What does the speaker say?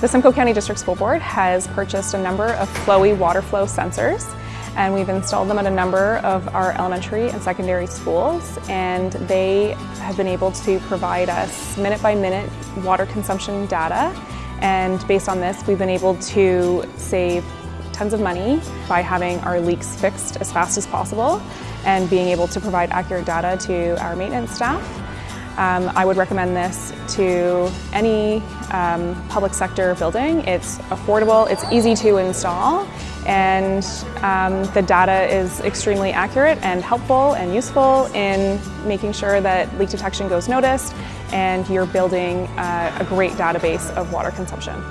The Simcoe County District School Board has purchased a number of flowy water flow sensors and we've installed them at a number of our elementary and secondary schools and they have been able to provide us minute by minute water consumption data and based on this we've been able to save tons of money by having our leaks fixed as fast as possible and being able to provide accurate data to our maintenance staff. Um, I would recommend this to any um, public sector building. It's affordable, it's easy to install, and um, the data is extremely accurate and helpful and useful in making sure that leak detection goes noticed and you're building uh, a great database of water consumption.